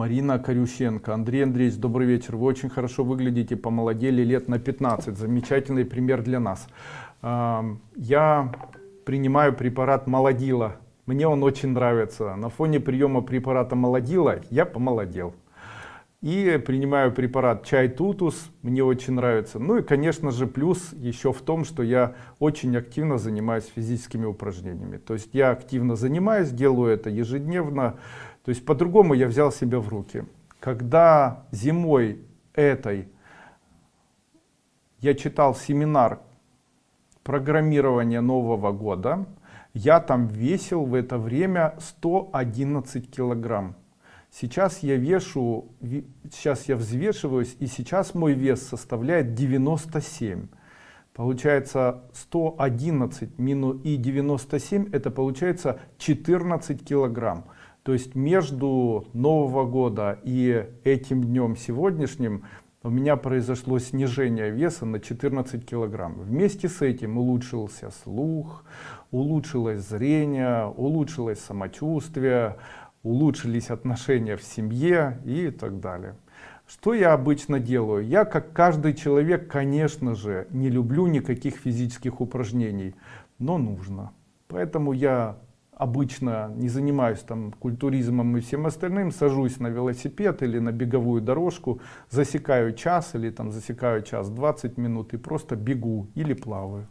Марина Корющенко. Андрей Андреевич, добрый вечер. Вы очень хорошо выглядите, помолодели лет на 15. Замечательный пример для нас. Я принимаю препарат молодила. Мне он очень нравится. На фоне приема препарата молодила я помолодел. И принимаю препарат чай тутус, мне очень нравится. Ну и конечно же плюс еще в том, что я очень активно занимаюсь физическими упражнениями. То есть я активно занимаюсь, делаю это ежедневно. То есть по-другому я взял себя в руки. Когда зимой этой я читал семинар программирования Нового года, я там весил в это время 111 килограмм. Сейчас я вешу, сейчас я взвешиваюсь, и сейчас мой вес составляет 97. Получается 111 минус и 97, это получается 14 килограмм. То есть между Нового года и этим днем сегодняшним у меня произошло снижение веса на 14 килограмм. Вместе с этим улучшился слух, улучшилось зрение, улучшилось самочувствие, улучшились отношения в семье и так далее. Что я обычно делаю? Я, как каждый человек, конечно же, не люблю никаких физических упражнений, но нужно. Поэтому я обычно не занимаюсь там культуризмом и всем остальным, сажусь на велосипед или на беговую дорожку, засекаю час или там засекаю час 20 минут и просто бегу или плаваю.